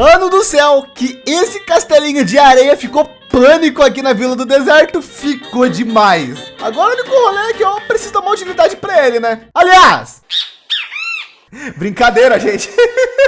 Mano do céu, que esse castelinho de areia ficou pânico aqui na Vila do Deserto. Ficou demais. Agora o único rolê é que eu preciso uma utilidade para ele, né? Aliás, brincadeira, gente.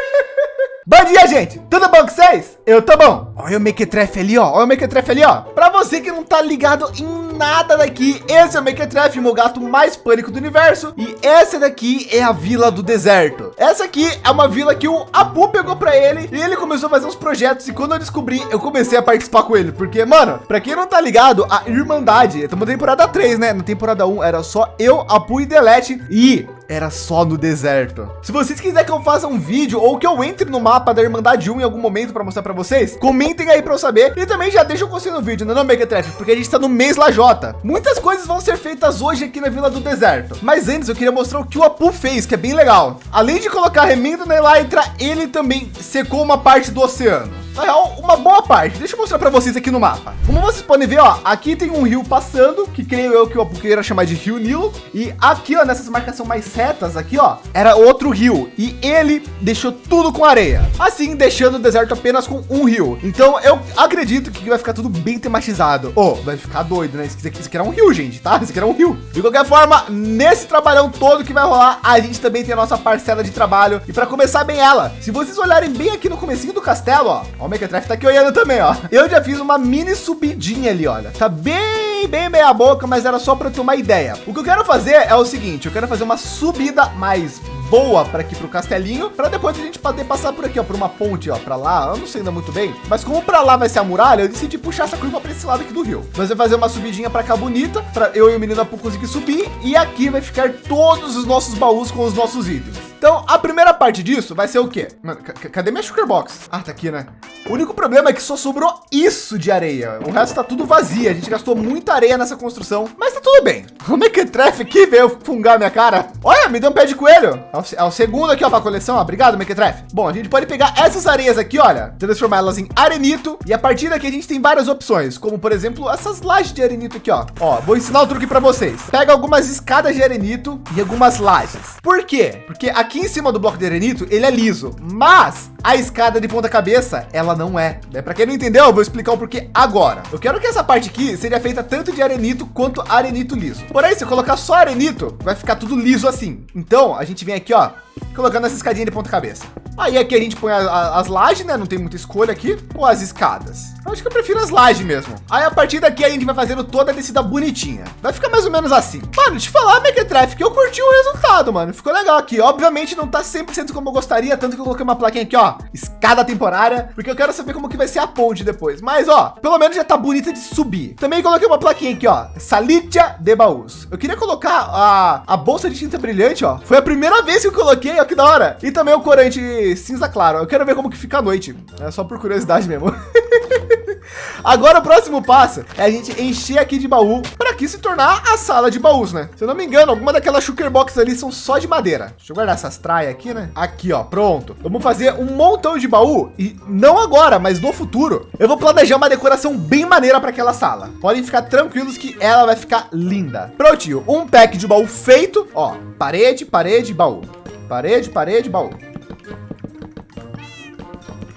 Bom dia, gente! Tudo bom com vocês? Eu tô bom. Olha o Mequetrefe ali, ó. Olha o Mequetrefe ali, ó. Para você que não tá ligado em nada daqui, esse é o Mequetrefe, meu gato mais pânico do universo. E essa daqui é a Vila do Deserto. Essa aqui é uma vila que o Apu pegou para ele e ele começou a fazer uns projetos. E quando eu descobri, eu comecei a participar com ele. Porque, mano, para quem não tá ligado, a Irmandade, estamos na temporada 3, né? Na temporada 1 era só eu, Apu e Delete. E era só no deserto. Se vocês quiserem que eu faça um vídeo ou que eu entre no mapa da Irmandade 1 em algum momento para mostrar para vocês, comentem aí para eu saber e também já deixa o conselho no vídeo, não, não Megatref, porque a gente está no mês Lajota. Muitas coisas vão ser feitas hoje aqui na Vila do Deserto, mas antes eu queria mostrar o que o Apu fez, que é bem legal. Além de colocar remendo na Elytra, ele também secou uma parte do oceano. Na real, uma boa parte. Deixa eu mostrar para vocês aqui no mapa. Como vocês podem ver, ó, aqui tem um rio passando, que creio eu que eu queira chamar de Rio Nilo. E aqui, ó, nessas marcações mais retas aqui, ó, era outro rio. E ele deixou tudo com areia. Assim, deixando o deserto apenas com um rio. Então, eu acredito que vai ficar tudo bem tematizado. Oh, vai ficar doido, né? Isso aqui, isso aqui era um rio, gente, tá? Isso aqui era um rio. De qualquer forma, nesse trabalhão todo que vai rolar, a gente também tem a nossa parcela de trabalho. E para começar bem ela, se vocês olharem bem aqui no comecinho do castelo, ó, Ó, o Mequetrefe tá aqui olhando também, ó. Eu já fiz uma mini subidinha ali, olha. Tá bem, bem meia boca, mas era só para ter uma ideia. O que eu quero fazer é o seguinte, eu quero fazer uma subida mais boa para aqui para o castelinho, para depois a gente poder passar por aqui, ó, por uma ponte, ó, para lá. Eu não sei ainda muito bem, mas como para lá vai ser a muralha, eu decidi puxar essa curva para esse lado aqui do rio. Nós vamos fazer uma subidinha para cá bonita, para eu e o menino Apu conseguir subir, e aqui vai ficar todos os nossos baús com os nossos itens. Então, a primeira parte disso vai ser o quê? Mano, cadê minha sugar box? Ah, tá aqui, né? O único problema é que só sobrou isso de areia. O resto tá tudo vazio. A gente gastou muita areia nessa construção, mas tá tudo bem. O Mequetrefe aqui veio fungar minha cara. Olha, me deu um pé de coelho. É o, é segundo aqui, ó, pra coleção. Ó. Obrigado, Mequetrefe. Bom, a gente pode pegar essas areias aqui, olha, transformá-las em arenito. E a partir daqui a gente tem várias opções, como por exemplo, essas lajes de arenito aqui, ó. Ó, vou ensinar o truque para vocês. Pega algumas escadas de arenito e algumas lajes. Por quê? Porque aqui aqui em cima do bloco de arenito, ele é liso, mas a escada de ponta cabeça, ela não é. Né? Para quem não entendeu, eu vou explicar o porquê agora. Eu quero que essa parte aqui seja feita tanto de arenito quanto arenito liso. Porém, se eu colocar só arenito, vai ficar tudo liso assim. Então, a gente vem aqui, ó, colocando essa escadinha de ponta cabeça. Aí aqui a gente põe a, a, as lajes, né? Não tem muita escolha aqui. Ou as escadas. Eu acho que eu prefiro as lajes mesmo. Aí a partir daqui a gente vai fazendo toda a descida bonitinha. Vai ficar mais ou menos assim. Mano, te falar, Megatraffic, eu curti o resultado, mano. Ficou legal aqui. Obviamente não tá 100% como eu gostaria, tanto que eu coloquei uma plaquinha aqui, ó. Escada temporária, porque eu quero saber como que vai ser a ponte depois. Mas, ó, pelo menos já tá bonita de subir. Também coloquei uma plaquinha aqui, ó. Salitia de baús. Eu queria colocar a, a bolsa de tinta brilhante, ó. Foi a primeira vez que eu coloquei, ó, que da hora. E também o corante cinza claro. Eu quero ver como que fica a noite. É só por curiosidade mesmo. Agora o próximo passo é a gente encher aqui de baú para aqui se tornar a sala de baús, né? Se eu não me engano, alguma daquelas sugar boxes ali são só de madeira. Deixa eu guardar essas traias aqui, né? Aqui, ó, pronto. Vamos fazer um montão de baú e não agora, mas no futuro. Eu vou planejar uma decoração bem maneira para aquela sala. Podem ficar tranquilos que ela vai ficar linda. Prontinho, um pack de baú feito. Ó, parede, parede, baú. Parede, parede, baú.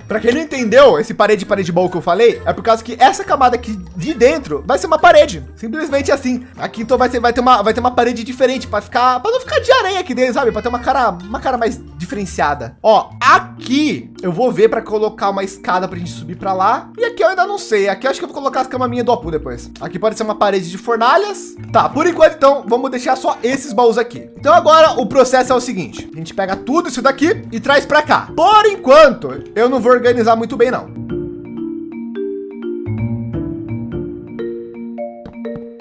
Para quem não entendeu esse parede parede ball que eu falei, é por causa que essa camada aqui de dentro vai ser uma parede, simplesmente assim. Aqui então vai ser vai ter uma vai ter uma parede diferente para ficar para não ficar de areia aqui dentro, sabe? Para ter uma cara uma cara mais diferenciada. Ó, aqui eu vou ver para colocar uma escada para a gente subir para lá. E aqui eu ainda não sei. Aqui eu acho que eu vou colocar as caminhas do Apu depois. Aqui pode ser uma parede de fornalhas. Tá, por enquanto então vamos deixar só esses baús aqui. Então agora o processo é o seguinte: a gente pega tudo isso daqui e traz para cá. Por enquanto eu não vou organizar muito bem, não.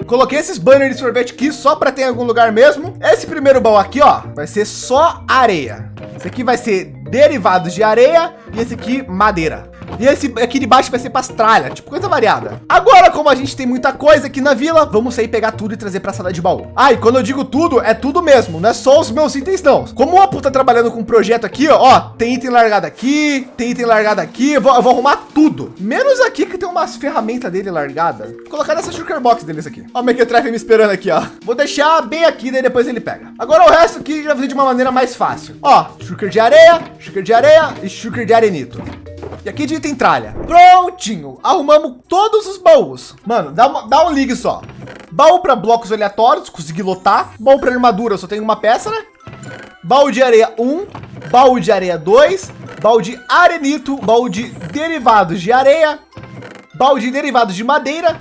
Coloquei esses banners de sorvete aqui só para ter em algum lugar mesmo. Esse primeiro baú aqui, ó, vai ser só areia. Esse aqui vai ser derivados de areia e esse aqui madeira. E esse aqui de baixo vai ser pastralha, tipo coisa variada. Agora, como a gente tem muita coisa aqui na vila, vamos sair pegar tudo e trazer para a sala de baú. Ah, e quando eu digo tudo, é tudo mesmo, não é só os meus itens não. Como o Apu tá trabalhando com um projeto aqui, ó, ó, tem item largado aqui, tem item largado aqui, eu vou, eu vou arrumar tudo. Menos aqui que tem umas ferramentas dele largadas. Vou colocar nessa sugar box deles aqui. Ó, o Mequetrefe me esperando aqui, ó. Vou deixar bem aqui, daí depois ele pega. Agora o resto aqui já fazer de uma maneira mais fácil. Ó, sugar de areia, sugar de areia e sugar de arenito. E aqui de tralha. Prontinho. Arrumamos todos os baús. Mano, dá, uma, dá um ligue só. Baú para blocos aleatórios, consegui lotar. Baú para armadura, só tenho uma peça, né? Baú de areia 1, baú de areia 2, baú de arenito, baú de derivados de areia, baú de derivados de madeira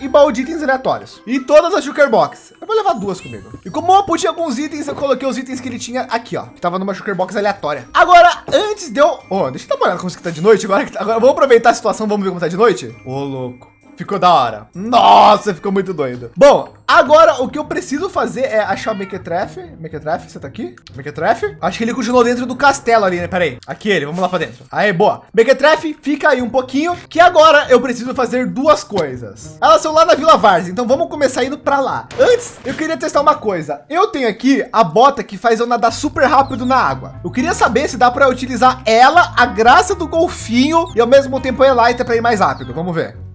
e baú de itens aleatórios. E todas as Shulker Box. Eu vou levar duas comigo. E como eu pude alguns itens, eu coloquei os itens que ele tinha aqui, ó. Que tava numa Shulker Box aleatória. Agora, antes de eu... Oh, deixa eu dar uma olhada como isso que tá de noite. Agora, agora vamos aproveitar a situação, vamos ver como tá de noite. Ô, oh, louco. Ficou da hora. Nossa, ficou muito doido. Bom, agora o que eu preciso fazer é achar o Mequetrefe. Mequetrefe, você tá aqui? Mequetrefe? Acho que ele continuou dentro do castelo ali, né? Pera aí. Aqui ele, vamos lá pra dentro. Aí, boa. Mequetrefe, fica aí um pouquinho, que agora eu preciso fazer duas coisas. Elas são lá na Vila Vars, então vamos começar indo pra lá. Antes, eu queria testar uma coisa. Eu tenho aqui a bota que faz eu nadar super rápido na água. Eu queria saber se dá para utilizar ela, a graça do golfinho e ao mesmo tempo a Elytra para ir mais rápido. Vamos ver.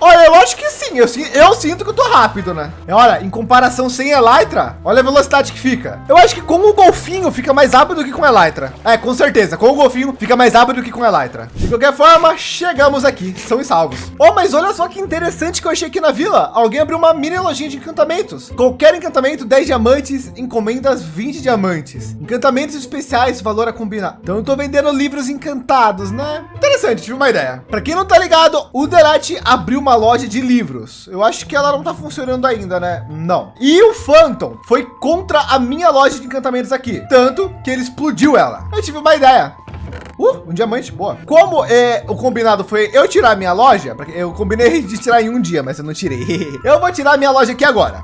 Olha, eu acho que sim. Eu, eu sinto que eu tô rápido, né? Olha, em comparação sem Elytra, olha a velocidade que fica. Eu acho que com o golfinho fica mais rápido que com Elytra. É, com certeza. Com o golfinho fica mais rápido que com Elytra. De qualquer forma, chegamos aqui. São os salvos. Oh, mas olha só que interessante que eu achei aqui na vila. Alguém abriu uma mini lojinha de encantamentos. Qualquer encantamento, 10 diamantes. Encomendas, 20 diamantes. Encantamentos especiais, valor a combinar. Então eu tô vendendo livros encantados, né? Interessante, tive uma ideia. Para quem não tá ligado, o Delete abriu uma loja de livros. Eu acho que ela não tá funcionando ainda, né? Não. E o Phantom foi contra a minha loja de encantamentos aqui. Tanto que ele explodiu ela. Eu tive uma ideia. Uh, um diamante, boa. Como é, o combinado foi eu tirar minha loja, eu combinei de tirar em um dia, mas eu não tirei. eu vou tirar minha loja aqui agora.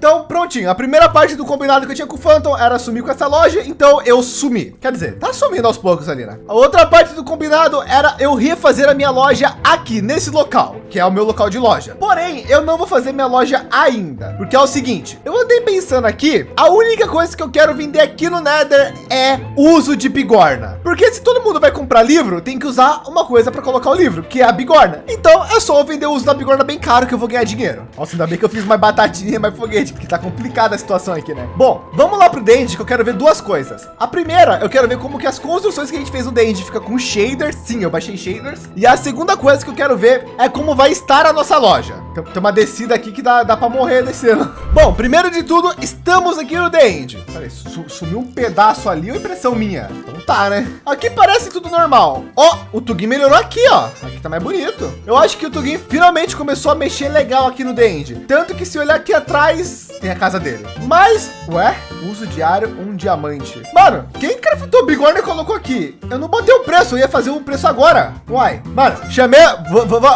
Então, prontinho. A primeira parte do combinado que eu tinha com o Phantom era sumir com essa loja. Então eu sumi. Quer dizer, tá sumindo aos poucos ali, né? A outra parte do combinado era eu refazer a minha loja aqui, nesse local, que é o meu local de loja. Porém, eu não vou fazer minha loja ainda. Porque é o seguinte, eu andei pensando aqui, a única coisa que eu quero vender aqui no Nether é uso de bigorna. Porque se todo mundo vai comprar livro, tem que usar uma coisa para colocar o livro, que é a bigorna. Então é só vender o uso da bigorna bem caro que eu vou ganhar dinheiro. Nossa, ainda bem que eu fiz mais batatinha, mais foguete porque tá complicada a situação aqui, né? Bom, vamos lá pro Dende, que eu quero ver duas coisas. A primeira, eu quero ver como que as construções que a gente fez no Dende fica com shaders. Sim, eu baixei shaders. E a segunda coisa que eu quero ver é como vai estar a nossa loja. Tem, tem uma descida aqui que dá, dá para morrer descendo. Bom, primeiro de tudo, estamos aqui no Dende. Peraí, sumiu um pedaço ali, ou impressão minha? Então tá, né? Aqui parece tudo normal. Ó, o Tugin melhorou aqui, ó. Aqui tá mais bonito. Eu acho que o Tugin finalmente começou a mexer legal aqui no Dende. Tanto que se olhar aqui atrás, tem a casa dele. Mas, ué, uso diário, um diamante. Mano, quem craftou bigorna e colocou aqui? Eu não botei o preço, eu ia fazer o preço agora. Uai, mano, chamei,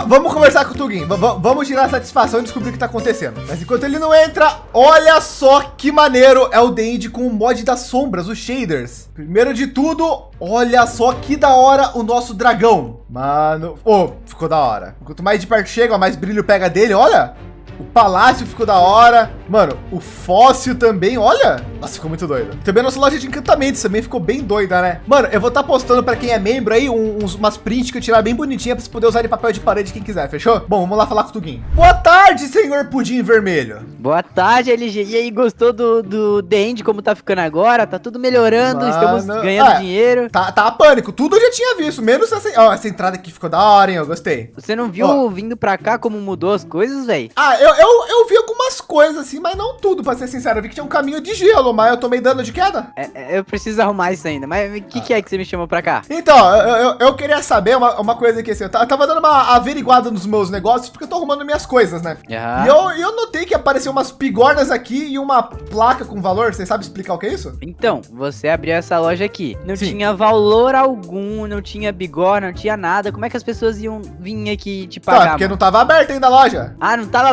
vamos conversar com o Tugin. vamos tirar a satisfação e descobrir o que tá acontecendo. Mas enquanto ele não entra, olha só que maneiro é o Dende com o mod das sombras, os shaders. Primeiro de tudo, olha só que da hora o nosso dragão. Mano, oh, ficou da hora. Quanto mais de perto chega, mais brilho pega dele, olha. O palácio ficou da hora. Mano, o fóssil também, olha. Nossa, ficou muito doido. Também a nossa loja de encantamentos também ficou bem doida, né? Mano, eu vou estar tá postando para quem é membro aí uns, umas prints que eu tirar bem bonitinha para você poder usar de papel de parede quem quiser, fechou? Bom, vamos lá falar com o Tuguinho. Boa tarde, senhor Pudim Vermelho. Boa tarde, LG. E aí, gostou do, do The End, como tá ficando agora? Tá tudo melhorando, Mano, estamos ganhando é, dinheiro. Tá, tá pânico, tudo eu já tinha visto, menos essa, ó, essa entrada aqui ficou da hora, hein? Eu gostei. Você não viu ó. vindo para cá como mudou as coisas, velho? Ah, eu, eu, eu vi algumas coisas assim, mas não tudo, para ser sincero. Eu vi que tinha um caminho de gelo, mas eu tomei dano de queda. É, é eu preciso arrumar isso ainda. Mas o que, ah. que, é que você me chamou para cá? Então, eu, eu, eu, queria saber uma, uma coisa aqui assim. Eu tava dando uma averiguada nos meus negócios porque eu tô arrumando minhas coisas, né? Uhum. E eu, eu notei que apareceu umas pigornas aqui e uma placa com valor. Você sabe explicar o que é isso? Então, você abriu essa loja aqui. Não Sim. tinha valor algum, não tinha bigorna, não tinha nada. Como é que as pessoas iam vir aqui te pagar? Tá, porque mano? não tava aberto ainda a loja. Ah, não tava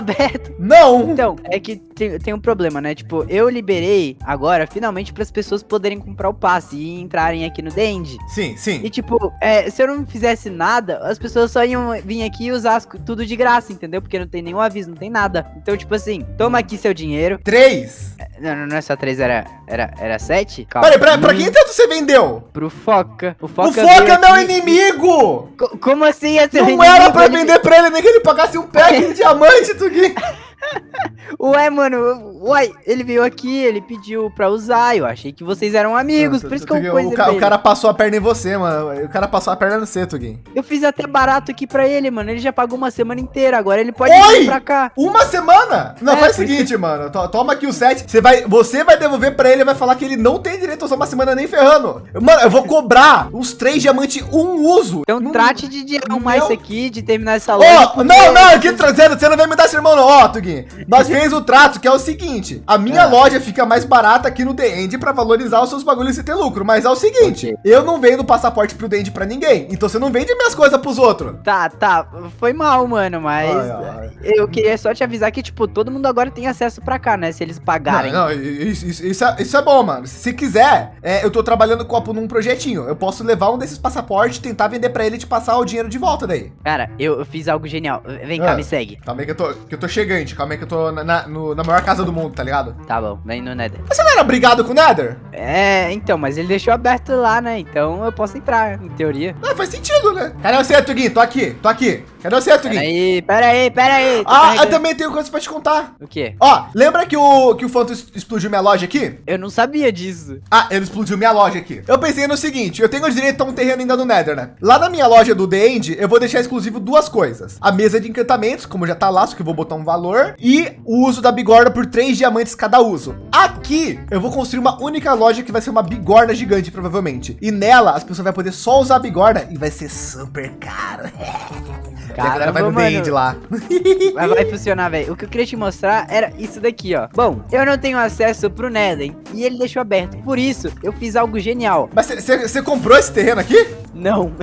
Não! Então, é que tem, tem um problema, né? Tipo, eu liberei agora, finalmente, para as pessoas poderem comprar o passe e entrarem aqui no Dend. Sim, sim. E tipo, é, se eu não fizesse nada, as pessoas só iam vir aqui e usar tudo de graça, entendeu? Porque não tem nenhum aviso, não tem nada. Então, tipo assim, toma aqui seu dinheiro. Três! É, não, não é só três, era, era, era sete? Calma. Peraí, pra, pra quem tanto você vendeu? Pro Foca. O Foca, o Foca é meu inimigo! Co como assim é seu Não inimigo? era pra vender pra ele, nem que ele pagasse um pack de diamante, Tugui. Ué, mano, uai, ele veio aqui, ele pediu pra usar. Eu achei que vocês eram amigos, por isso que eu pus o, ca- cara passou a perna em você, mano. O cara passou a perna no você, Tugin. Eu fiz até barato aqui pra ele, mano. Ele já pagou uma semana inteira, agora ele pode Oi! vir pra cá. Uma semana? Não, É, faz o seguinte, mano. to- Toma aqui o set. Você vai, você vai devolver pra ele e vai falar que ele não tem direito a usar uma semana nem ferrando. Mano, eu vou cobrar uns três diamantes um uso. Então Não- trate de arrumar Meu- isso aqui, de terminar essa loja. porque- não, não, aqui trazendo, você não vai me dar sermão, não. Ó, Tugin, nós fez o trato que é o seguinte: a minha É. loja fica mais barata aqui no The End pra valorizar os seus bagulhos e ter lucro. Mas é o seguinte: eu não vendo passaporte pro The End pra ninguém. Então você não vende minhas coisas pros outros. Tá, tá, foi mal, mano, mas Ai, ai. eu queria só te avisar que, tipo, todo mundo agora tem acesso pra cá, né? Se eles pagarem. Não, não, isso, isso- isso é, isso é bom, mano. Se quiser, é, eu tô trabalhando com a- num projetinho. Eu posso levar um desses passaportes, tentar vender pra ele e te passar o dinheiro de volta daí. Cara, eu, eu fiz algo genial. Vem cá, Ah. me segue. Calma aí que eu tô, que eu tô chegante. Calma aí que eu tô na, na, no- na maior casa do mundo, tá ligado? Tá bom, vem no Nether. Mas você não era brigado com o Nether? É, então, mas ele deixou aberto lá, né? Então eu posso entrar, em teoria. Ah, faz sentido, né? Cadê você, Tugin? Tô aqui, tô aqui. Cadê você, Tugin? Peraí, peraí, peraí. Ah, eu também tenho coisa pra te contar. O quê? Ó, lembra que o, que o Phantom explodiu minha loja aqui? Eu não sabia disso. Ah, ele explodiu minha loja aqui. Eu pensei no seguinte, eu tenho direito a um terreno ainda no Nether, né? Lá na minha loja do The End, eu vou deixar exclusivo duas coisas. A mesa de encantamentos, como já tá lá, só que eu vou botar um valor. E o uso da bigorna por três diamantes cada uso. Aqui, eu vou construir uma única loja que vai ser uma bigorna gigante, provavelmente. E nela, as pessoas vão poder só usar a bigorna e vai ser super caro. E a galera vai no Caramba, mano. lá. Mas vai funcionar, velho. O que eu queria te mostrar era isso daqui, ó. Bom, eu não tenho acesso pro Nether e ele deixou aberto. Por isso, eu fiz algo genial. Mas você comprou esse terreno aqui? Não.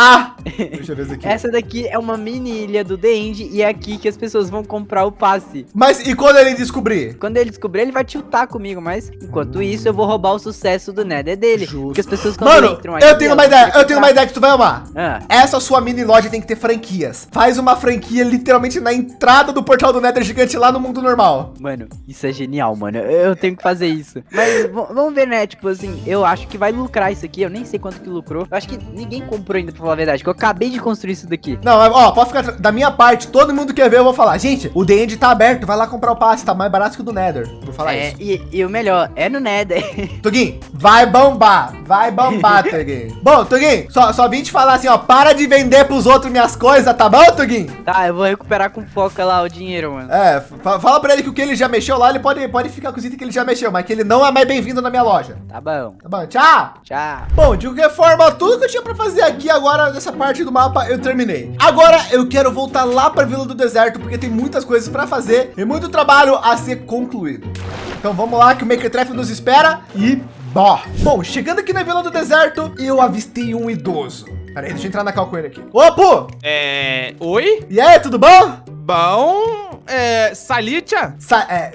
Ah! Deixa eu ver isso aqui. Essa daqui é uma mini ilha do The End e é aqui que as pessoas vão comprar o passe. Mas e quando ele descobrir? Quando ele descobrir, ele vai tiltar comigo, mas enquanto isso, eu vou roubar o sucesso do Nether dele. Justo. Porque as pessoas quando Mano, entram aqui, eu tenho uma ideia, eu tenho uma ideia que tu vai amar. Ah, Essa sua mini loja tem que ter franquias. Faz uma franquia literalmente na entrada do portal do Nether gigante lá no mundo normal. mano, isso é genial, mano. Eu eu tenho que fazer isso. Mas vamos ver, né? Tipo assim, eu acho que vai lucrar isso aqui. Eu nem sei quanto que lucrou. Eu acho que ninguém comprou ainda, pra falar a verdade. Que eu acabei de construir isso daqui. Não, ó, pode ficar da minha parte, todo mundo quer ver, eu vou falar. Gente, o The End tá aberto, vai lá comprar o passe, tá mais barato que o do Nether. Vou falar É, isso. e, e o melhor, é no Nether. Tugin, vai bombar, vai bombar, Tugin. Bom, Tugin, só, só vim te falar assim, ó, para de vender pros outros minhas coisas, tá bom, Tugin? tá, eu vou recuperar com foca lá o dinheiro, mano. É, fa- fala pra ele que o que ele já mexeu lá, ele pode, pode ficar com os itens que ele já mexeu, mas que ele não é mais bem-vindo na minha loja. Tá bom. Tá bom, tchau! Tchau. Bom, de qualquer forma, tudo que eu tinha pra fazer aqui agora nessa parte do mapa eu terminei. Agora eu quero voltar lá pra Vila do Deserto porque tem muitas coisas pra fazer e muito trabalho a ser concluído. Então vamos lá que o Makertref nos espera e bó. Bom, chegando aqui na Vila do Deserto, eu avistei um idoso. Peraí, deixa eu entrar na cal com ele aqui. Ô, Pô! É. Oi? E aí, tudo bom? Bom. É. Salitia? Sa é,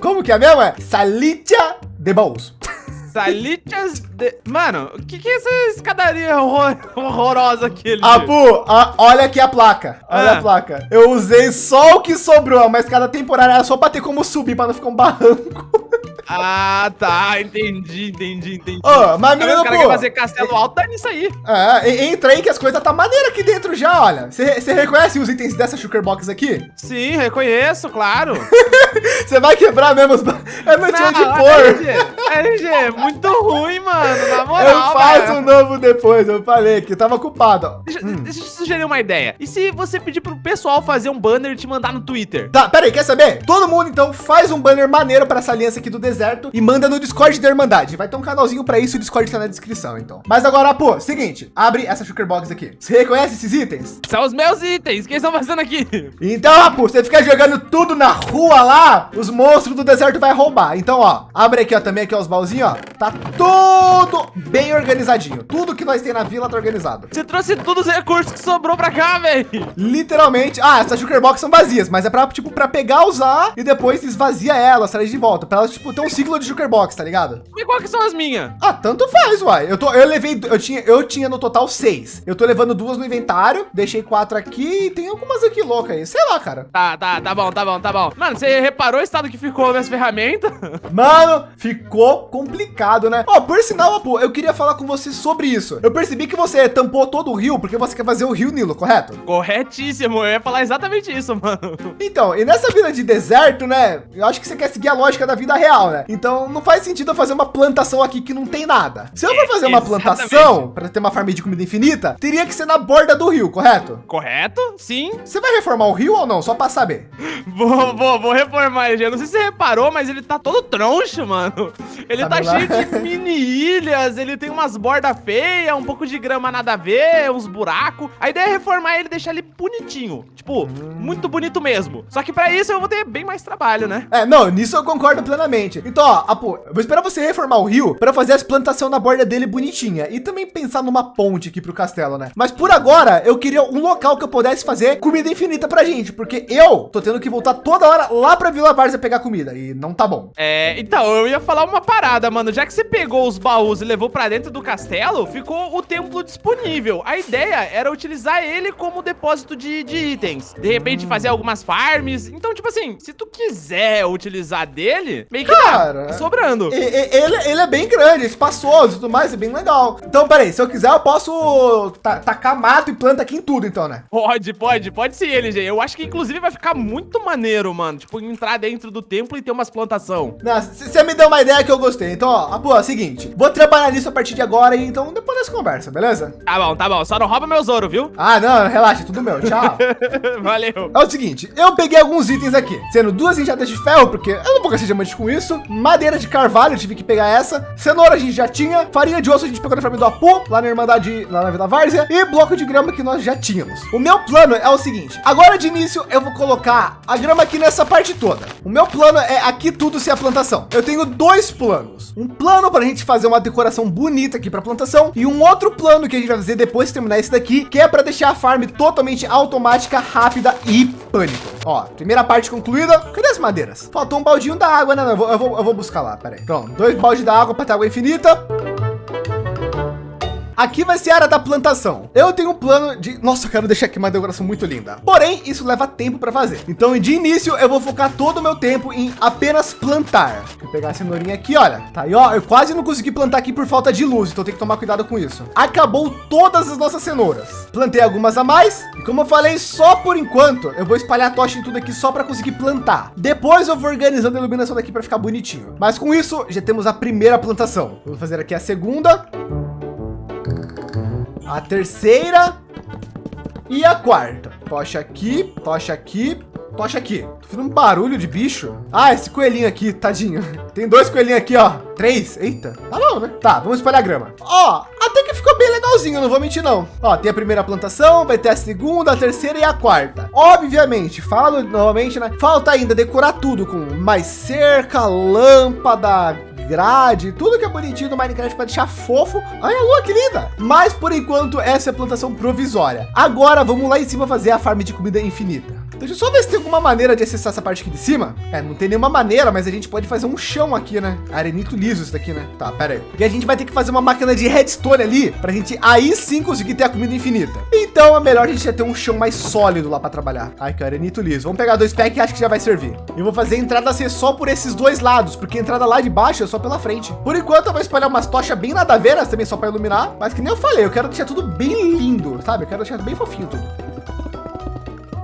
como que é mesmo? É Salitia de Bolso. Salitias de. Mano, o que, que é essa escadaria horror- horrorosa aqui? Ah, Pu, ah, olha aqui a placa. Olha Ah. a placa. Eu usei só o que sobrou, mas cada temporada era só pra ter como subir, pra não ficar um barranco. Ah, tá. Entendi, entendi, entendi. Ô, mas Tá menino, o cara quer fazer castelo alto, tá nisso aí. É, entra aí que as coisas tá maneira aqui dentro já, olha. Você reconhece os itens dessa Sugar Box aqui? Sim, reconheço, claro. Você vai quebrar mesmo os... ba- Eu não tinha onde Não, pôr. LG, LG, é muito ruim, mano. Na moral. Eu faço velho. um novo depois, eu falei que tava ocupado. ó. Deixa, Hum. deixa eu te sugerir uma ideia. E se você pedir pro pessoal fazer um banner e te mandar no Twitter? Tá, pera aí, quer saber? Todo mundo, então, faz um banner maneiro pra essa aliança aqui do deserto e manda no Discord da Irmandade. Vai ter um canalzinho pra isso o Discord tá na descrição, então. Mas agora, pô, seguinte, abre essa Sugar Box aqui. Você reconhece esses itens? São os meus itens. O que eles estão fazendo aqui? Então, Rapu, você ficar jogando tudo na rua lá, os monstros do deserto vai roubar. Então, ó, abre aqui, ó, também aqui, ó, os baúzinhos, ó. Tá tudo bem organizadinho. Tudo que nós tem na vila tá organizado. Você trouxe todos os recursos que sobrou pra cá, velho. Literalmente, ah, essas Sugar Box são vazias, mas é pra, tipo, pra pegar, usar e depois esvazia elas, traz de volta. Pra elas, tipo, ter um ciclo de Sugar Box, tá ligado? E qual que são as minhas? Ah, tanto faz, uai. Eu, tô, eu levei, eu tinha, eu tinha no total seis. Eu tô levando duas no inventário, deixei quatro aqui e tem algumas aqui loucas aí. Sei lá, cara. Tá, tá, tá bom, tá bom, tá bom. Mano, você reparou o estado que ficou minhas ferramentas? Mano, ficou complicado, né? Ó, por sinal, eu queria falar com você você sobre isso. Eu percebi que você tampou todo o rio porque você quer fazer o rio Nilo, correto? Corretíssimo, eu ia falar exatamente isso, mano. Então, e nessa vida de deserto, né? Eu acho que você quer seguir a lógica da vida real, né? Então não faz sentido eu fazer uma plantação aqui que não tem nada. Se eu for fazer uma Exatamente. plantação para ter uma farm de comida infinita, teria que ser na borda do rio, correto? Correto? Sim. Você vai reformar o rio ou não? Só para saber. Vou, vou, vou reformar ele. Eu não sei se você reparou, mas ele tá todo troncho, mano. Ele Tá tá, cheio de mini ilhas, ele tem umas bordas feias, um pouco de grama nada a ver, uns buracos. A ideia é reformar ele e deixar ele bonitinho. Tipo, muito bonito mesmo. Só que pra isso eu vou ter bem mais trabalho, né? É, não, nisso eu concordo plenamente. Então, ó, Apu, eu vou esperar você reformar o rio para fazer as plantação na borda dele bonitinha e também pensar numa ponte aqui pro castelo, né? Mas por agora, eu queria um local que eu pudesse fazer comida infinita pra gente, porque eu tô tendo que voltar toda hora lá pra Vila Várzea pegar comida e não tá bom. É, então, eu ia falar uma parada, mano. Já que você pegou os baús e levou pra dentro do castelo, ficou o templo disponível. A ideia era utilizar ele como depósito de, de itens. De repente, fazer algumas farms. Então, tipo assim, se tu quiser utilizar dele, meio que Cara, dá, sobrando. E- e- ele, ele é bem grande, espaçoso e tudo mais, é bem legal. Então, peraí, se eu quiser, eu posso ta- tacar mato e planta aqui em tudo, então, né? Pode, pode, pode sim, LG. Eu acho que inclusive vai ficar muito maneiro, mano. Tipo, entrar dentro do templo e ter umas plantação. Você me deu uma ideia que eu gostei. Então, ó, Apu, é o seguinte, vou trabalhar nisso a partir de agora, e então depois nós conversa, beleza? Tá bom, tá bom. Só não rouba meus ouro, viu? Ah, não, relaxa, tudo meu, tchau. Valeu. É o seguinte, eu peguei alguns itens aqui, sendo duas enxadas de ferro, porque eu não vou gastar diamante com isso, madeira de carvalho, tive que pegar essa, cenoura a gente já tinha, farinha de osso a gente pegou na farm do Apu, lá na Irmandade, lá na Vila Várzea, e bloco de grama que nós já tínhamos. O meu plano é o seguinte, agora de início eu vou colocar a grama aqui nessa parte toda. O meu plano é aqui tudo ser a plantação. Eu tenho dois planos. Um plano para a gente fazer uma decoração bonita aqui para plantação e um outro plano que a gente vai fazer depois de terminar esse daqui, que é para deixar a farm totalmente automática, rápida e pânico. Ó, primeira parte concluída. Cadê as madeiras? Faltou um baldinho da água, né? Eu vou, eu vou, eu vou buscar lá, peraí. Pronto, dois baldes da água para ter água infinita. Aqui vai ser a área da plantação. Eu tenho um plano de... Nossa, eu quero deixar aqui uma decoração muito linda. Porém, isso leva tempo para fazer. Então, de início, eu vou focar todo o meu tempo em apenas plantar. Vou pegar a cenourinha aqui, olha. Tá aí, ó. Eu quase não consegui plantar aqui por falta de luz, então tem que tomar cuidado com isso. Acabou todas as nossas cenouras. Plantei algumas a mais. E como eu falei, só por enquanto, eu vou espalhar a tocha em tudo aqui só para conseguir plantar. Depois eu vou organizando a iluminação daqui para ficar bonitinho. Mas com isso, já temos a primeira plantação. Vou fazer aqui a segunda a terceira e a quarta. Tocha aqui, tocha aqui, tocha aqui. Tô fazendo um barulho de bicho. Ah, esse coelhinho aqui, tadinho. Tem dois coelhinhos aqui, ó. Três. Eita, tá bom, né? Tá, vamos espalhar grama. Ó, até que ficou bem legalzinho, não vou mentir não. Ó, tem a primeira plantação, vai ter a segunda, a terceira e a quarta. Obviamente, falo novamente, né? Falta ainda decorar tudo com mais cerca, lâmpada, grade, tudo que é bonitinho no Minecraft para deixar fofo. Olha a lua que linda! Mas por enquanto essa é a plantação provisória. Agora vamos lá em cima fazer a farm de comida infinita. Deixa eu só ver se tem alguma maneira de acessar essa parte aqui de cima. É, não tem nenhuma maneira, mas a gente pode fazer um chão aqui, né? Arenito liso isso daqui, né? Tá, pera aí. Porque a gente vai ter que fazer uma máquina de redstone ali pra gente aí sim conseguir ter a comida infinita. Então é melhor a gente já ter um chão mais sólido lá para trabalhar. Ai, que arenito liso. Vamos pegar dois packs e acho que já vai servir. Eu vou fazer a entrada ser só por esses dois lados, porque a entrada lá de baixo é só pela frente. Por enquanto eu vou espalhar umas tochas bem nadaveiras também só para iluminar, mas que nem eu falei, eu quero deixar tudo bem lindo, sabe? Eu quero deixar bem fofinho tudo.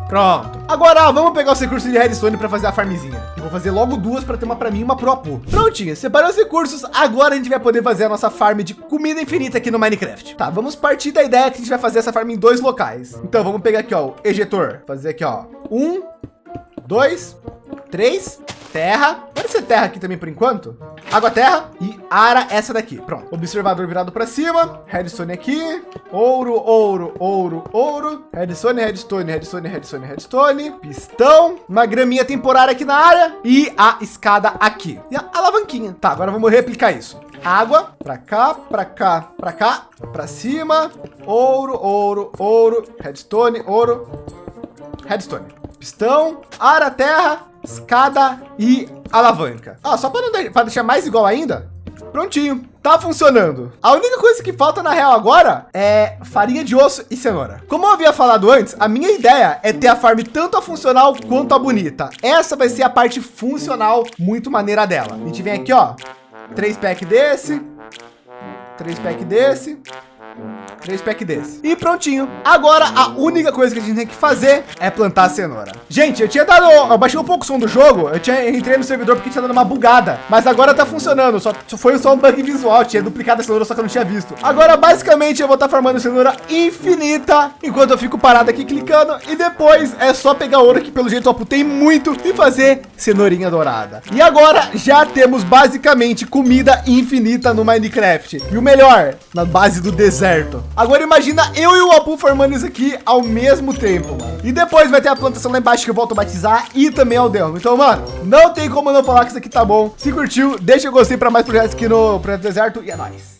Pronto. Agora vamos pegar os recursos de redstone para fazer a farmzinha. Eu vou fazer logo duas para ter uma para mim e uma pro Apu. Prontinho, separei os recursos. Agora a gente vai poder fazer a nossa farm de comida infinita aqui no Minecraft. Tá, vamos partir da ideia que a gente vai fazer essa farm em dois locais. Então vamos pegar aqui, ó, o ejetor. Fazer aqui, ó, um, dois, três, terra. Pode ser terra aqui também por enquanto. Água, terra e ara essa daqui. Pronto. Observador virado para cima. Redstone aqui. Ouro, ouro, ouro, ouro. Redstone, redstone, redstone, redstone, redstone. Pistão. Uma graminha temporária aqui na área. E a escada aqui. E a alavanquinha. Tá, agora vamos replicar isso. Água para cá, para cá, para cá, para cima. Ouro, ouro, ouro. Redstone, ouro. Redstone. Pistão, ara, terra, escada e alavanca. Ah, só para não de- deixar mais igual ainda. Prontinho, tá funcionando. A única coisa que falta na real agora é farinha de osso e cenoura. Como eu havia falado antes, a minha ideia é ter a farm tanto a funcional quanto a bonita. Essa vai ser a parte funcional muito maneira dela. A gente vem aqui, ó, três pack desse, Três pack desse. Três pack desse. E prontinho. Agora, a única coisa que a gente tem que fazer é plantar a cenoura. Gente, eu tinha dado... Eu baixei um pouco o som do jogo. Eu tinha entrei no servidor porque tinha dado uma bugada. Mas agora tá funcionando. Só, foi só um bug visual. Tinha duplicado a cenoura, só que eu não tinha visto. Agora, basicamente, eu vou estar tá cenoura infinita. Enquanto eu fico parado aqui clicando. E depois é só pegar ouro que pelo jeito eu aputei muito. E fazer cenourinha dourada. E agora, já temos basicamente comida infinita no Minecraft. E o melhor, na base do deserto. Agora imagina eu e o Apu formando isso aqui ao mesmo tempo, mano. E depois vai ter a plantação lá embaixo que eu vou automatizar e também ao Delmo. Então, mano, não tem como não falar que isso aqui tá bom. Se curtiu, deixa o gostei para mais projetos aqui no Projeto Deserto e é nóis.